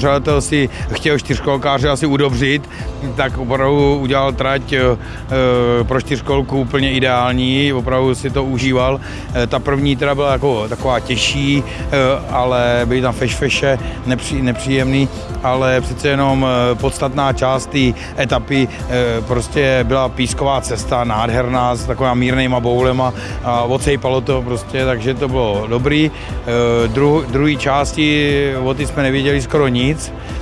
pořadatel si chtěl čtyřkolkáře asi udobřit, tak opravdu udělal trať eh, pro čtyřkolku úplně ideální, opravdu si to užíval. Eh, ta první teda byla jako taková těžší, ale byly tam fešfeše, nepří, nepříjemný, ale přece jenom podstatná část té etapy prostě byla písková cesta, nádherná, s taková mírnýma boulema a odsejpalo to prostě, takže to bylo dobrý. Dru, druhý části o ty jsme nevěděli skoro nic, needs.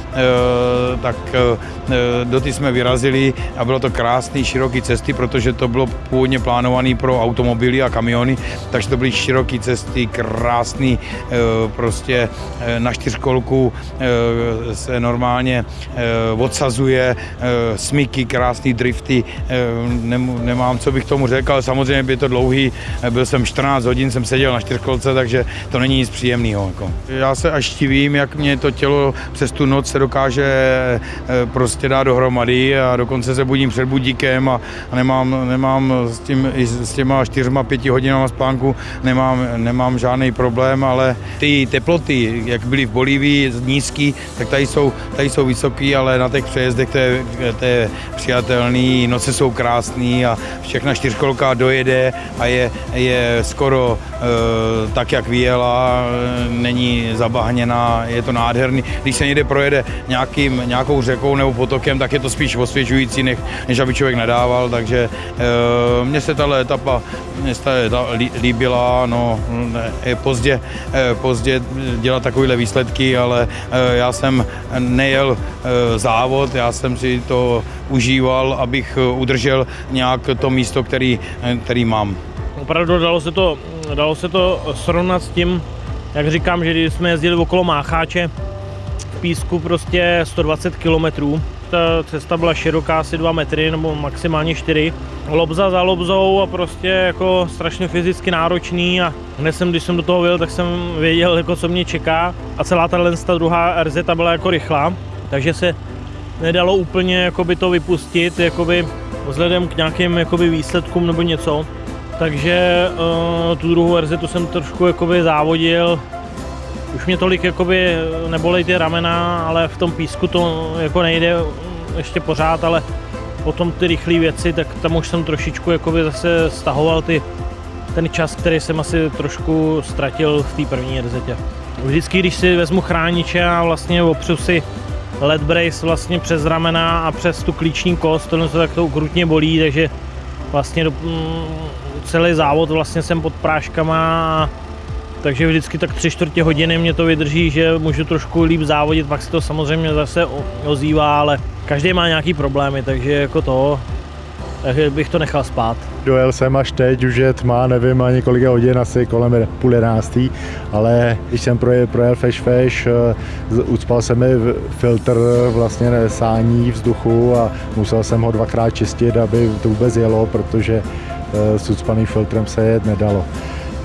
Tak eh, do ty jsme vyrazili a bylo to krásný, široký cesty, protože to bylo původně plánované pro automobily a kamiony, takže to byly široké cesty, krásný, eh, prostě na čtyřkolku se normálně odsazuje, smyky, krásný drifty, nemám, co bych tomu řekl, ale samozřejmě by to dlouhý, byl jsem 14 hodin, jsem seděl na čtyřkolce, takže to není nic příjemného. Jako. Já se až divím, jak mě to tělo přes tu noc se dokáže eh, prostě dát dohromady a dokonce se budím před budíkem a nemám, nemám s, tím, s těma čtyřma, pěti hodinama spánku nemám, nemám žádný problém, ale ty teploty, jak byly v Bolívii nízký, tak tady jsou, tady jsou vysoký, ale na těch přejezdech to je, to je přijatelný, noce jsou krásný a všechna čtyřkolka dojede a je, je skoro e, tak, jak vyjela, není zabahněná, je to nádherný. Když se někde projede nějakým, nějakou řekou nebo potokem, tak je to spíš osvěžující, než, než aby člověk nadával, takže e, mně se tahle etapa, mně se ta líbila, no, je pozdě, e, pozdě dělat takovéhle výsledky, ale e, já jsem nejel závod, já jsem si to užíval, abych udržel nějak to místo, který, který mám. Opravdu dalo se to, dalo se to srovnat s tím, jak říkám, že když jsme jezdili okolo Mácháče, písku prostě 120 km. Ta cesta byla široká asi 2 metry nebo maximálně 4. Lobza za lobzou a prostě jako strašně fyzicky náročný a hned jsem, když jsem do toho byl, tak jsem věděl, jako co mě čeká a celá ta druhá RZ byla jako rychlá, takže se nedalo úplně jakoby to vypustit jakoby vzhledem k nějakým jakoby výsledkům nebo něco. Takže uh, tu druhou RZ jsem trošku jakoby závodil, už mě tolik jakoby nebolej ty ramena, ale v tom písku to jako nejde ještě pořád, ale potom ty rychlé věci, tak tam už jsem trošičku jakoby zase stahoval ty, ten čas, který jsem asi trošku ztratil v té první RZ. Vždycky, když si vezmu chrániče a vlastně opřu si led brace vlastně přes ramena a přes tu klíční kost, to tak to ukrutně bolí, takže vlastně do, mm, celý závod vlastně jsem pod práškama takže vždycky tak tři čtvrtě hodiny mě to vydrží, že můžu trošku líp závodit, pak se to samozřejmě zase ozývá, ale každý má nějaký problémy, takže jako to, takže bych to nechal spát. Dojel jsem až teď, už je tma, nevím ani kolik hodin, asi kolem půl jedenáctý, ale když jsem projel, projel Fesh Fesh, eh, ucpal se mi filtr vlastně sání vzduchu a musel jsem ho dvakrát čistit, aby to vůbec jelo, protože eh, s ucpaným filtrem se jet nedalo.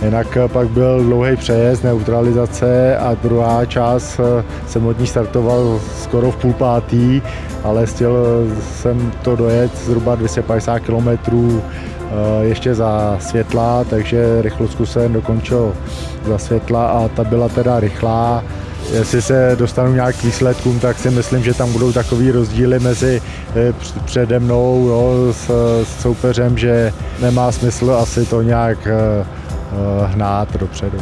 Jinak eh, pak byl dlouhý přejezd, neutralizace a druhá část eh, jsem od ní startoval skoro v půl pátý, ale chtěl eh, jsem to dojet zhruba 250 km ještě za světla, takže rychlostku jsem dokončil za světla a ta byla teda rychlá. Jestli se dostanu nějak k výsledkům, tak si myslím, že tam budou takový rozdíly mezi přede mnou jo, s, s soupeřem, že nemá smysl asi to nějak hnát dopředu.